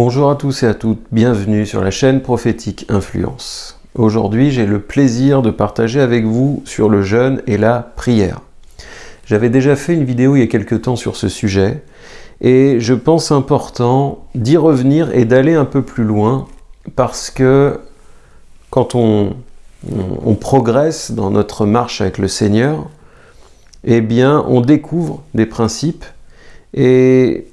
Bonjour à tous et à toutes, bienvenue sur la chaîne Prophétique Influence. Aujourd'hui, j'ai le plaisir de partager avec vous sur le jeûne et la prière. J'avais déjà fait une vidéo il y a quelques temps sur ce sujet, et je pense important d'y revenir et d'aller un peu plus loin, parce que quand on, progresse dans notre marche avec le Seigneur, eh bien, on découvre des principes, et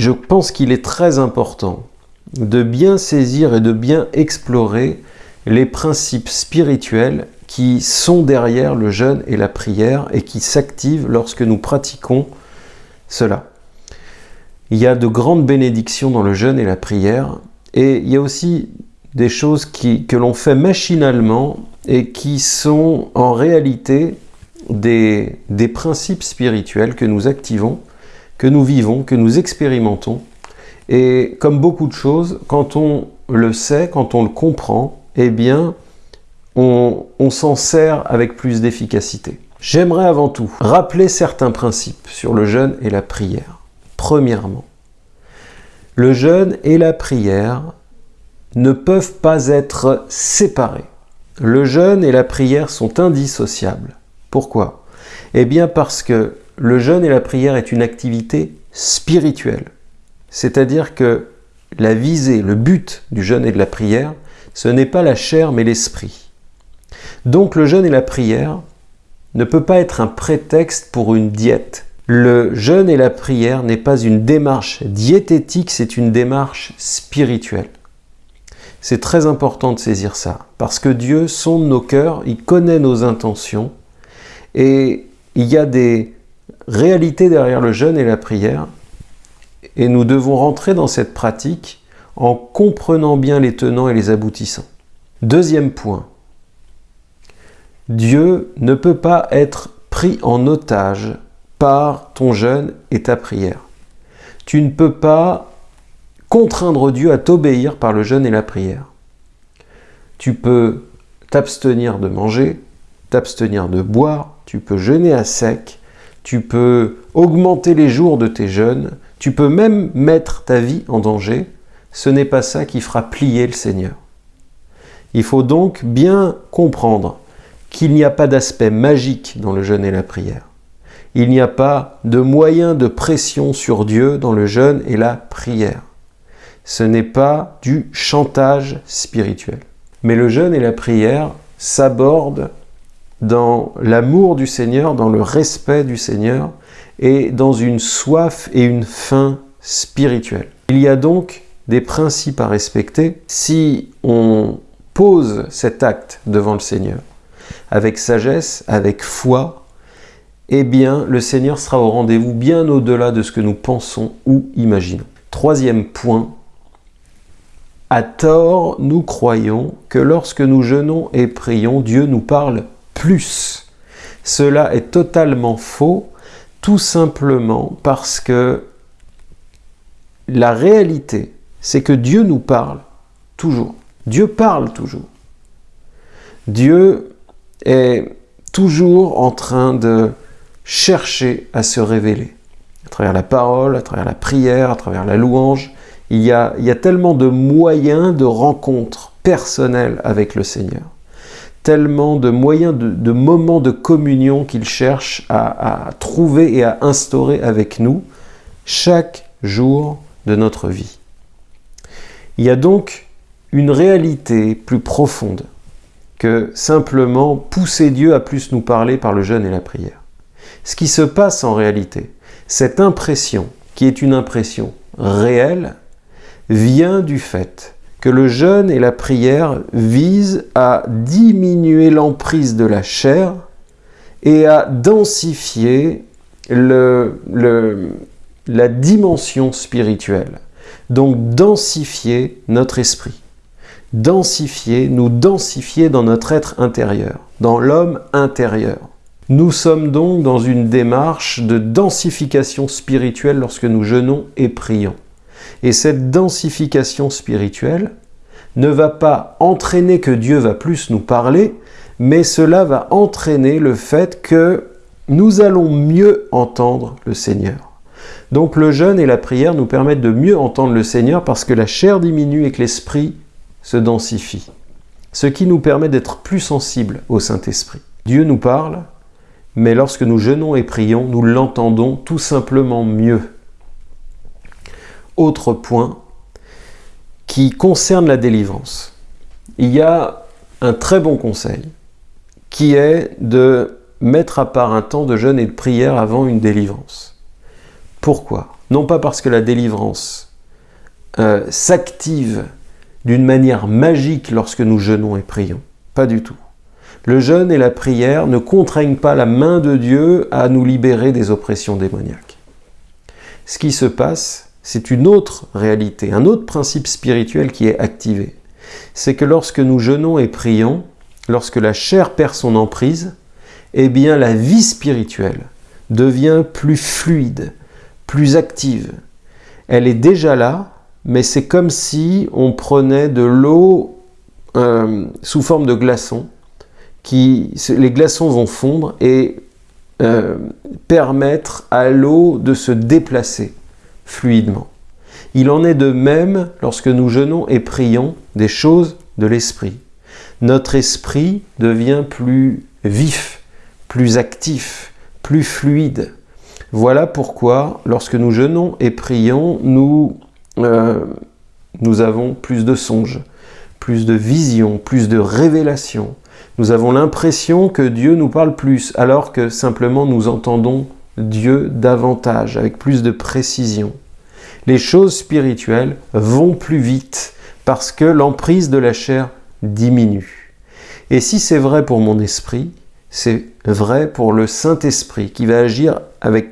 je pense qu'il est très important de bien saisir et de bien explorer les principes spirituels qui sont derrière le jeûne et la prière et qui s'activent lorsque nous pratiquons cela. Il y a de grandes bénédictions dans le jeûne et la prière et il y a aussi des choses que l'on fait machinalement et qui sont en réalité des principes spirituels que nous activons que nous vivons, que nous expérimentons. Et comme beaucoup de choses, quand on le sait, quand on le comprend, eh bien, on, s'en sert avec plus d'efficacité. J'aimerais avant tout rappeler certains principes sur le jeûne et la prière. Premièrement, le jeûne et la prière ne peuvent pas être séparés. Le jeûne et la prière sont indissociables. Pourquoi? Eh bien parce que le jeûne et la prière est une activité spirituelle. C'est-à-dire que la visée, le but du jeûne et de la prière, ce n'est pas la chair mais l'esprit. Donc le jeûne et la prière ne peut pas être un prétexte pour une diète. Le jeûne et la prière n'est pas une démarche diététique, c'est une démarche spirituelle. C'est très important de saisir ça, parce que Dieu sonde nos cœurs, il connaît nos intentions, et il y a des, réalité derrière le jeûne et la prière, et nous devons rentrer dans cette pratique en comprenant bien les tenants et les aboutissants. Deuxième point, Dieu ne peut pas être pris en otage par ton jeûne et ta prière. Tu ne peux pas contraindre Dieu à t'obéir par le jeûne et la prière. Tu peux t'abstenir de manger, t'abstenir de boire, tu peux jeûner à sec, tu peux augmenter les jours de tes jeûnes, tu peux même mettre ta vie en danger, ce n'est pas ça qui fera plier le Seigneur. Il faut donc bien comprendre qu'il n'y a pas d'aspect magique dans le jeûne et la prière. Il n'y a pas de moyen de pression sur Dieu dans le jeûne et la prière. Ce n'est pas du chantage spirituel. Mais le jeûne et la prière s'abordent dans l'amour du Seigneur, dans le respect du Seigneur et dans une soif et une faim spirituelle. Il y a donc des principes à respecter si on pose cet acte devant le Seigneur avec sagesse, avec foi, eh bien le Seigneur sera au rendez-vous bien au-delà de ce que nous pensons ou imaginons. Troisième point, à tort, nous croyons que lorsque nous jeûnons et prions, Dieu nous parle plus. Cela est totalement faux, tout simplement parce que la réalité, c'est que Dieu nous parle toujours. Dieu parle toujours. Dieu est toujours en train de chercher à se révéler. À travers la parole, à travers la prière, à travers la louange, il y a, tellement de moyens de rencontre personnelle avec le Seigneur tellement de moyens, de, moments de communion qu'il cherche à, trouver et à instaurer avec nous chaque jour de notre vie. Il y a donc une réalité plus profonde que simplement pousser Dieu à plus nous parler par le jeûne et la prière. Ce qui se passe en réalité, cette impression, qui est une impression réelle, vient du fait que le jeûne et la prière visent à diminuer l'emprise de la chair et à densifier la dimension spirituelle. Donc densifier notre esprit. Densifier, nous densifier dans notre être intérieur, dans l'homme intérieur. Nous sommes donc dans une démarche de densification spirituelle lorsque nous jeûnons et prions. Et cette densification spirituelle ne va pas entraîner que Dieu va plus nous parler, mais cela va entraîner le fait que nous allons mieux entendre le Seigneur. Donc le jeûne et la prière nous permettent de mieux entendre le Seigneur parce que la chair diminue et que l'esprit se densifie. Ce qui nous permet d'être plus sensibles au Saint-Esprit. Dieu nous parle, mais lorsque nous jeûnons et prions, nous l'entendons tout simplement mieux. Autre point qui concerne la délivrance. Il y a un très bon conseil qui est de mettre à part un temps de jeûne et de prière avant une délivrance. Pourquoi? Non pas parce que la délivrance euh, s'active d'une manière magique lorsque nous jeûnons et prions. Pas du tout. Le jeûne et la prière ne contraignent pas la main de Dieu à nous libérer des oppressions démoniaques. Ce qui se passe, c'est une autre réalité, un autre principe spirituel qui est activé. C'est que lorsque nous jeûnons et prions, lorsque la chair perd son emprise, eh bien la vie spirituelle devient plus fluide, plus active. Elle est déjà là, mais c'est comme si on prenait de l'eau euh, sous forme de glaçons, qui, les glaçons vont fondre et euh, permettre à l'eau de se déplacer fluidement. Il en est de même lorsque nous jeûnons et prions des choses de l'esprit. Notre esprit devient plus vif, plus actif, plus fluide. Voilà pourquoi, lorsque nous jeûnons et prions, nous, euh, nous avons plus de songes, plus de visions, plus de révélations. Nous avons l'impression que Dieu nous parle plus, alors que simplement nous entendons Dieu davantage, avec plus de précision les choses spirituelles vont plus vite parce que l'emprise de la chair diminue. Et si c'est vrai pour mon esprit, c'est vrai pour le Saint-Esprit qui va agir avec,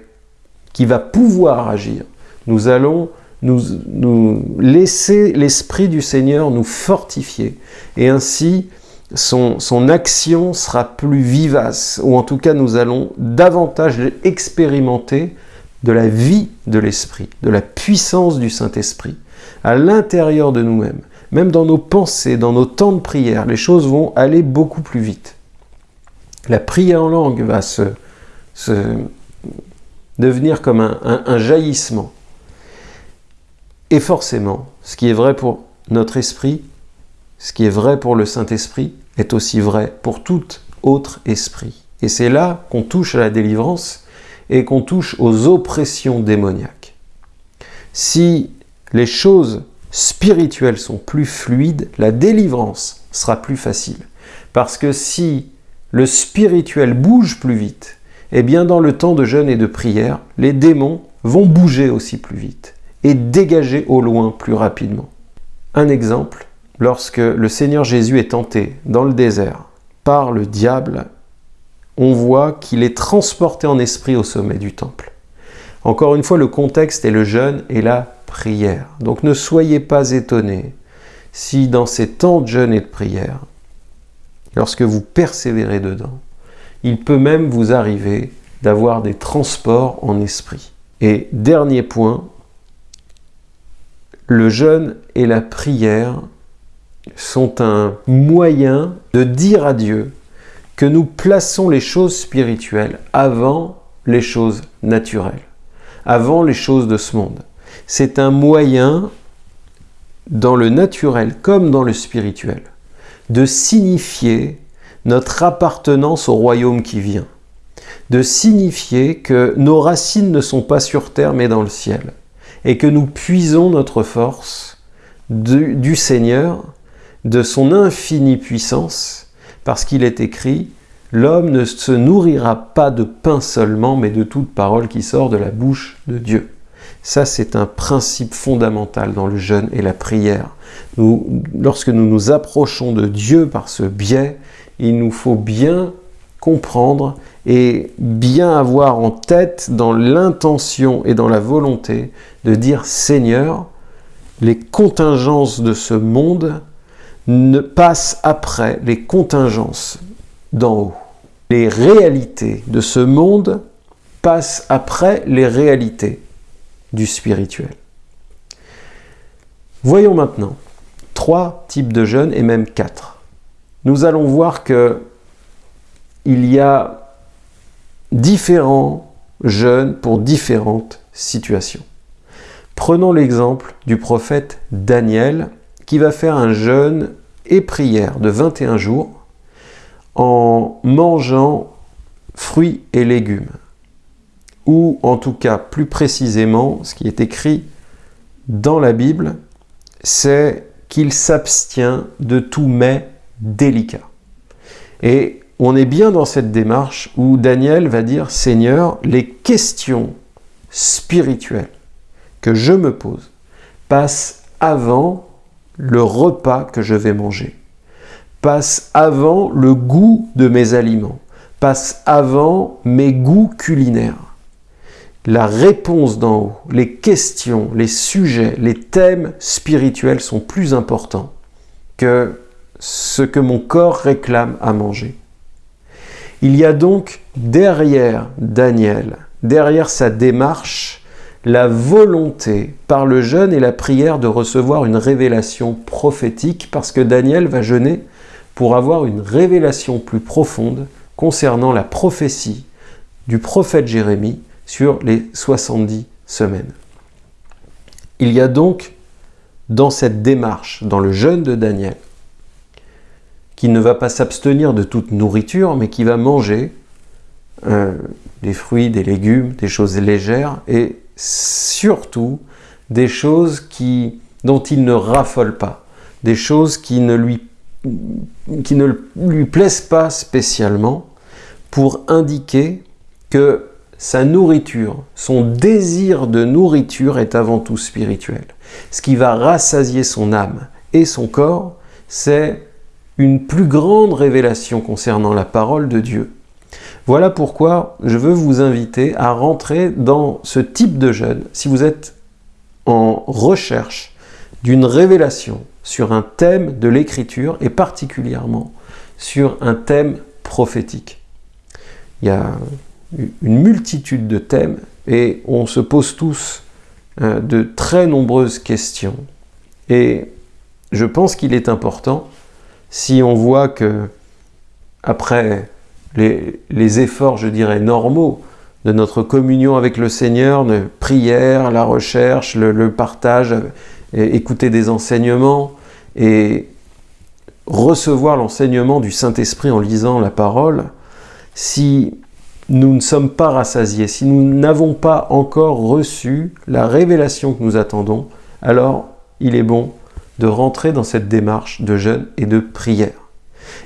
qui va pouvoir agir. Nous allons nous, nous laisser l'Esprit du Seigneur nous fortifier. Et ainsi, son, action sera plus vivace, ou en tout cas nous allons davantage expérimenter de la vie de l'Esprit, de la puissance du Saint-Esprit, à l'intérieur de nous-mêmes, même dans nos pensées, dans nos temps de prière, les choses vont aller beaucoup plus vite. La prière en langue va se, devenir comme un jaillissement. Et forcément, ce qui est vrai pour notre esprit, ce qui est vrai pour le Saint-Esprit, est aussi vrai pour tout autre esprit. Et c'est là qu'on touche à la délivrance, et qu'on touche aux oppressions démoniaques. Si les choses spirituelles sont plus fluides, la délivrance sera plus facile. Parce que si le spirituel bouge plus vite, eh bien dans le temps de jeûne et de prière, les démons vont bouger aussi plus vite et dégager au loin plus rapidement. Un exemple, lorsque le Seigneur Jésus est tenté dans le désert par le diable on voit qu'il est transporté en esprit au sommet du temple. Encore une fois, le contexte est le jeûne et la prière. Donc ne soyez pas étonnés si dans ces temps de jeûne et de prière, lorsque vous persévérez dedans, il peut même vous arriver d'avoir des transports en esprit. Et dernier point, le jeûne et la prière sont un moyen de dire à Dieu que nous plaçons les choses spirituelles avant les choses naturelles, avant les choses de ce monde. C'est un moyen, dans le naturel comme dans le spirituel, de signifier notre appartenance au royaume qui vient, de signifier que nos racines ne sont pas sur terre mais dans le ciel, et que nous puisons notre force du, du Seigneur, de son infinie puissance, parce qu'il est écrit « L'homme ne se nourrira pas de pain seulement, mais de toute parole qui sort de la bouche de Dieu. » Ça, c'est un principe fondamental dans le jeûne et la prière. lorsque nous nous approchons de Dieu par ce biais, il nous faut bien comprendre et bien avoir en tête dans l'intention et dans la volonté de dire « Seigneur, les contingences de ce monde ne passe après les contingences d'en haut. Les réalités de ce monde passent après les réalités du spirituel. Voyons maintenant trois types de jeûnes et même quatre. Nous allons voir que il y a différents jeûne pour différentes situations. Prenons l'exemple du prophète Daniel qui va faire un jeûne et prière de 21 jours en mangeant fruits et légumes. Ou en tout cas, plus précisément, ce qui est écrit dans la Bible, c'est qu'il s'abstient de tout mets délicat. Et on est bien dans cette démarche où Daniel va dire, Seigneur, les questions spirituelles que je me pose passent avant le repas que je vais manger, passent avant le goût de mes aliments, passent avant mes goûts culinaires. La réponse d'en haut, les questions, les sujets, les thèmes spirituels sont plus importants que ce que mon corps réclame à manger. Il y a donc derrière Daniel, derrière sa démarche, la volonté par le jeûne et la prière de recevoir une révélation prophétique parce que Daniel va jeûner pour avoir une révélation plus profonde concernant la prophétie du prophète Jérémie sur les 70 semaines. Il y a donc dans cette démarche, dans le jeûne de Daniel, qui ne va pas s'abstenir de toute nourriture, mais qui va manger euh, des fruits, des légumes, des choses légères, et surtout des choses qui, dont il ne raffole pas, des choses qui ne qui ne lui plaisent pas spécialement, pour indiquer que sa nourriture, son désir de nourriture est avant tout spirituel. Ce qui va rassasier son âme et son corps, c'est une plus grande révélation concernant la parole de Dieu. Voilà pourquoi je veux vous inviter à rentrer dans ce type de jeûne si vous êtes en recherche d'une révélation sur un thème de l'écriture et particulièrement sur un thème prophétique. Il y a une multitude de thèmes et on se pose tous euh, de très nombreuses questions. Et je pense qu'il est important si on voit que, après les, efforts, je dirais, normaux de notre communion avec le Seigneur, de prière, la recherche, le, partage, écouter des enseignements et recevoir l'enseignement du Saint-Esprit en lisant la parole, si nous ne sommes pas rassasiés, si nous n'avons pas encore reçu la révélation que nous attendons, alors il est bon de rentrer dans cette démarche de jeûne et de prière.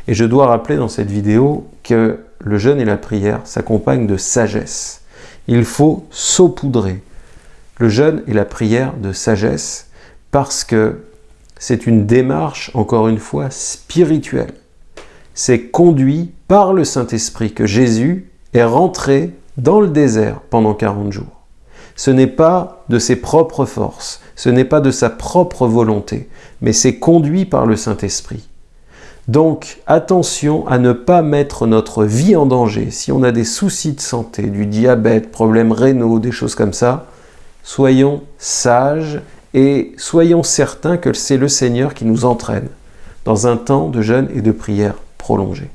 Et je dois rappeler dans cette vidéo que le jeûne et la prière s'accompagnent de sagesse. Il faut saupoudrer le jeûne et la prière de sagesse parce que c'est une démarche, encore une fois, spirituelle. C'est conduit par le Saint-Esprit que Jésus est rentré dans le désert pendant 40 jours. Ce n'est pas de ses propres forces, ce n'est pas de sa propre volonté, mais c'est conduit par le Saint-Esprit. Donc attention à ne pas mettre notre vie en danger. Si on a des soucis de santé, du diabète, problèmes rénaux, des choses comme ça, soyons sages et soyons certains que c'est le Seigneur qui nous entraîne dans un temps de jeûne et de prière prolongé.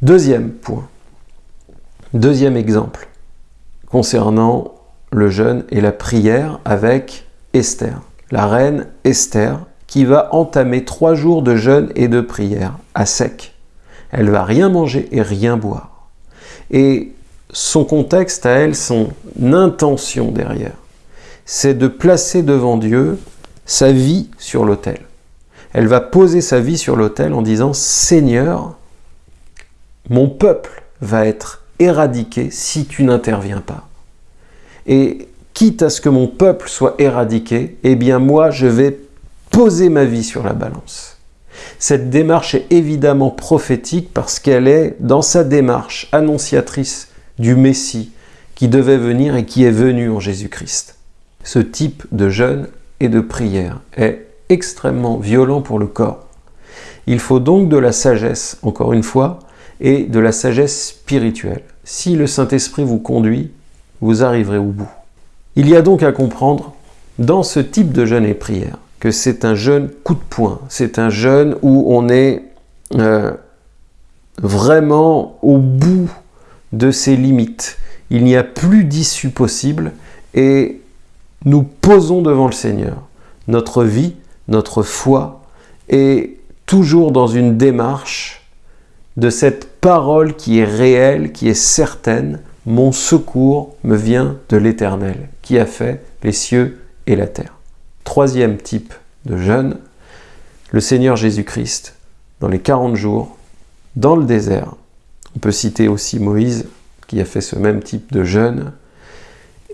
Deuxième point, deuxième exemple concernant le jeûne et la prière avec Esther, la reine Esther, qui va entamer trois jours de jeûne et de prière à sec. Elle va rien manger et rien boire. Et son contexte à elle, son intention derrière, c'est de placer devant Dieu sa vie sur l'autel. Elle va poser sa vie sur l'autel en disant Seigneur, mon peuple va être éradiqué si tu n'interviens pas. Et quitte à ce que mon peuple soit éradiqué, eh bien moi je vais poser ma vie sur la balance. Cette démarche est évidemment prophétique parce qu'elle est dans sa démarche annonciatrice du Messie qui devait venir et qui est venu en Jésus-Christ. Ce type de jeûne et de prière est extrêmement violent pour le corps. Il faut donc de la sagesse, encore une fois, et de la sagesse spirituelle. Si le Saint-Esprit vous conduit, vous arriverez au bout. Il y a donc à comprendre, dans ce type de jeûne et prière, que c'est un jeûne coup de poing. C'est un jeûne où on est euh, vraiment au bout de ses limites. Il n'y a plus d'issue possible et nous posons devant le Seigneur. Notre vie, notre foi est toujours dans une démarche de cette parole qui est réelle, qui est certaine. Mon secours me vient de l'Éternel, qui a fait les cieux et la terre. Troisième type de jeûne, le Seigneur Jésus-Christ, dans les 40 jours, dans le désert. On peut citer aussi Moïse, qui a fait ce même type de jeûne.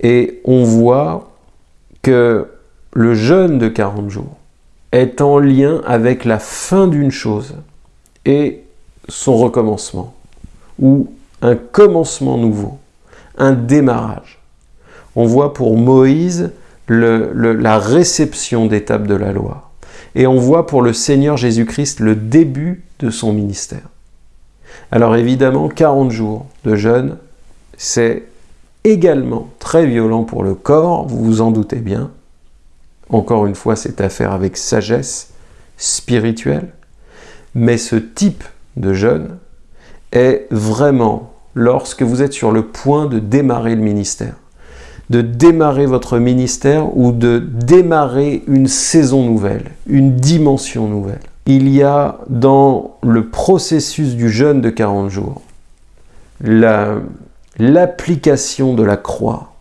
Et on voit que le jeûne de 40 jours est en lien avec la fin d'une chose et son recommencement, ou un commencement nouveau, un démarrage. On voit pour Moïse la réception d'étapes de la loi. Et on voit pour le Seigneur Jésus-Christ le début de son ministère. Alors évidemment, 40 jours de jeûne, c'est également très violent pour le corps, vous vous en doutez bien. Encore une fois, c'est à faire avec sagesse spirituelle. Mais ce type de jeûne est vraiment lorsque vous êtes sur le point de démarrer le ministère de démarrer votre ministère ou de démarrer une saison nouvelle, une dimension nouvelle. Il y a dans le processus du jeûne de 40 jours l'application de la croix,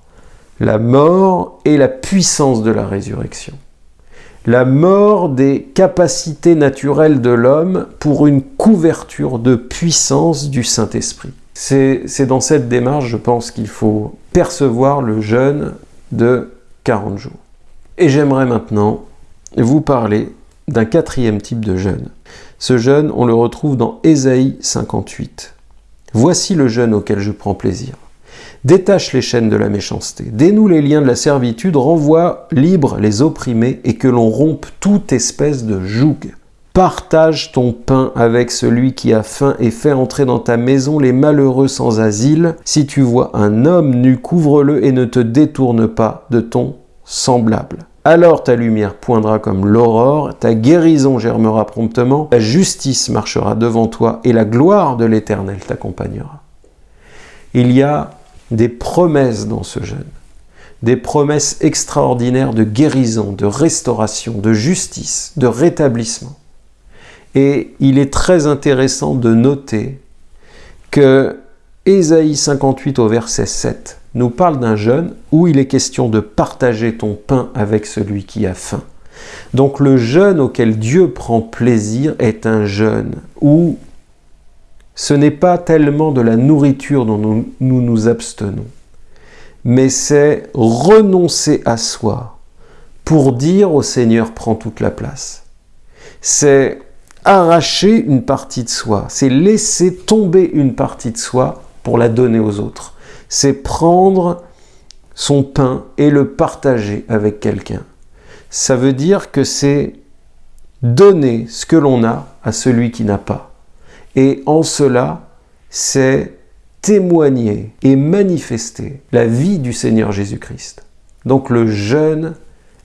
la mort et la puissance de la résurrection. La mort des capacités naturelles de l'homme pour une couverture de puissance du Saint-Esprit. C'est dans cette démarche, je pense, qu'il faut percevoir le jeûne de 40 jours. Et j'aimerais maintenant vous parler d'un quatrième type de jeûne. Ce jeûne, on le retrouve dans Ésaïe 58. Voici le jeûne auquel je prends plaisir. Détache les chaînes de la méchanceté, dénoue les liens de la servitude, renvoie libres les opprimés et que l'on rompe toute espèce de joug. Partage ton pain avec celui qui a faim et fais entrer dans ta maison les malheureux sans asile. Si tu vois un homme nu, couvre-le et ne te détourne pas de ton semblable. Alors ta lumière poindra comme l'aurore, ta guérison germera promptement, ta justice marchera devant toi et la gloire de l'Éternel t'accompagnera. Il y a des promesses dans ce jeûne, des promesses extraordinaires de guérison, de restauration, de justice, de rétablissement. Et il est très intéressant de noter que Ésaïe 58 au verset 7 nous parle d'un jeûne où il est question de partager ton pain avec celui qui a faim. Donc le jeûne auquel Dieu prend plaisir est un jeûne où ce n'est pas tellement de la nourriture dont nous nous, abstenons, mais c'est renoncer à soi pour dire au Seigneur prends toute la place. C'est arracher une partie de soi, c'est laisser tomber une partie de soi pour la donner aux autres. C'est prendre son pain et le partager avec quelqu'un. Ça veut dire que c'est donner ce que l'on a à celui qui n'a pas. Et en cela, c'est témoigner et manifester la vie du Seigneur Jésus-Christ. Donc le jeûne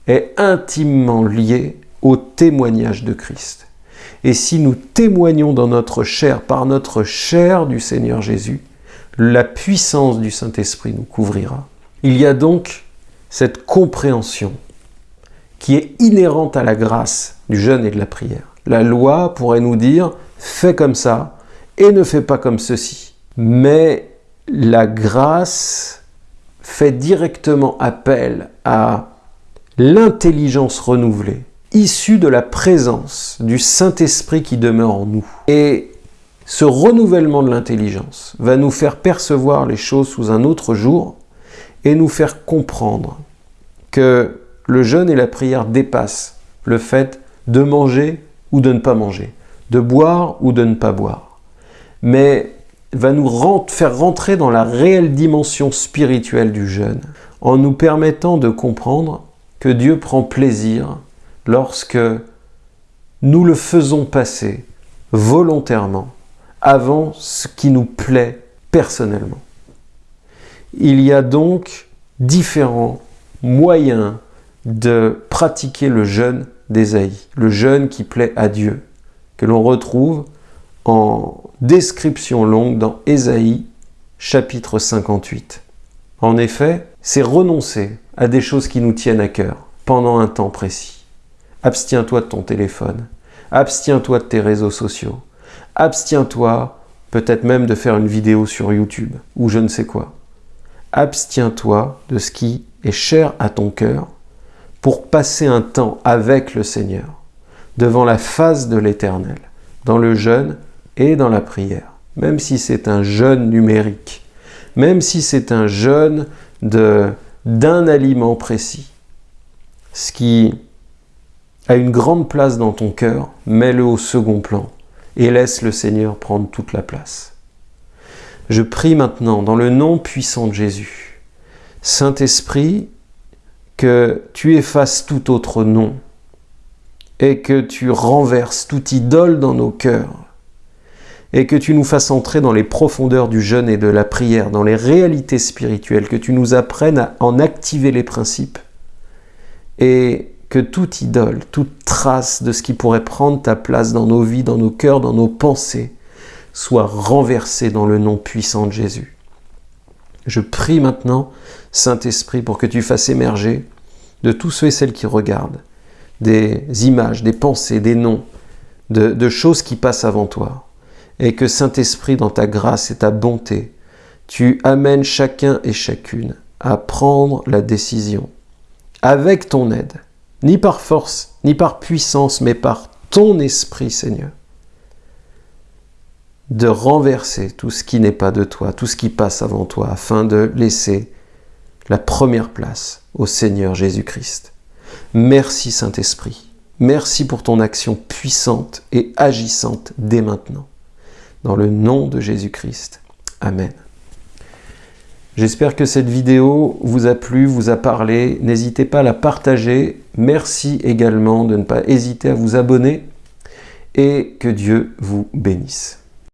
est intimement lié au témoignage de Christ. Et si nous témoignons dans notre chair, par notre chair du Seigneur Jésus, la puissance du Saint-Esprit nous couvrira. Il y a donc cette compréhension qui est inhérente à la grâce du jeûne et de la prière. La loi pourrait nous dire fais comme ça et ne fais pas comme ceci. Mais la grâce fait directement appel à l'intelligence renouvelée, issu de la présence du Saint-Esprit qui demeure en nous. Et ce renouvellement de l'intelligence va nous faire percevoir les choses sous un autre jour et nous faire comprendre que le jeûne et la prière dépassent le fait de manger ou de ne pas manger, de boire ou de ne pas boire, mais va nous faire rentrer dans la réelle dimension spirituelle du jeûne en nous permettant de comprendre que Dieu prend plaisir lorsque nous le faisons passer volontairement avant ce qui nous plaît personnellement. Il y a donc différents moyens de pratiquer le jeûne d'Ésaïe, le jeûne qui plaît à Dieu, que l'on retrouve en description longue dans Ésaïe chapitre 58. En effet, c'est renoncer à des choses qui nous tiennent à cœur pendant un temps précis. Abstiens-toi de ton téléphone, abstiens-toi de tes réseaux sociaux, abstiens-toi peut-être même de faire une vidéo sur YouTube ou je ne sais quoi. Abstiens-toi de ce qui est cher à ton cœur pour passer un temps avec le Seigneur, devant la face de l'Éternel, dans le jeûne et dans la prière, même si c'est un jeûne numérique, même si c'est un jeûne d'un aliment précis. Ce qui a une grande place dans ton cœur, mets-le au second plan et laisse le Seigneur prendre toute la place. Je prie maintenant dans le nom puissant de Jésus. Saint-Esprit, que tu effaces tout autre nom et que tu renverses toute idole dans nos cœurs et que tu nous fasses entrer dans les profondeurs du jeûne et de la prière, dans les réalités spirituelles, que tu nous apprennes à en activer les principes, et que toute idole, toute trace de ce qui pourrait prendre ta place dans nos vies, dans nos cœurs, dans nos pensées, soit renversée dans le nom puissant de Jésus. Je prie maintenant, Saint-Esprit, pour que tu fasses émerger de tous ceux et celles qui regardent des images, des pensées, des noms, de, de choses qui passent avant toi, et que Saint-Esprit, dans ta grâce et ta bonté, tu amènes chacun et chacune à prendre la décision, avec ton aide, ni par force, ni par puissance, mais par ton esprit, Seigneur, de renverser tout ce qui n'est pas de toi, tout ce qui passe avant toi, afin de laisser la première place au Seigneur Jésus-Christ. Merci Saint-Esprit, merci pour ton action puissante et agissante dès maintenant dans le nom de Jésus-Christ. Amen. J'espère que cette vidéo vous a plu, vous a parlé. N'hésitez pas à la partager. Merci également de ne pas hésiter à vous abonner et que Dieu vous bénisse.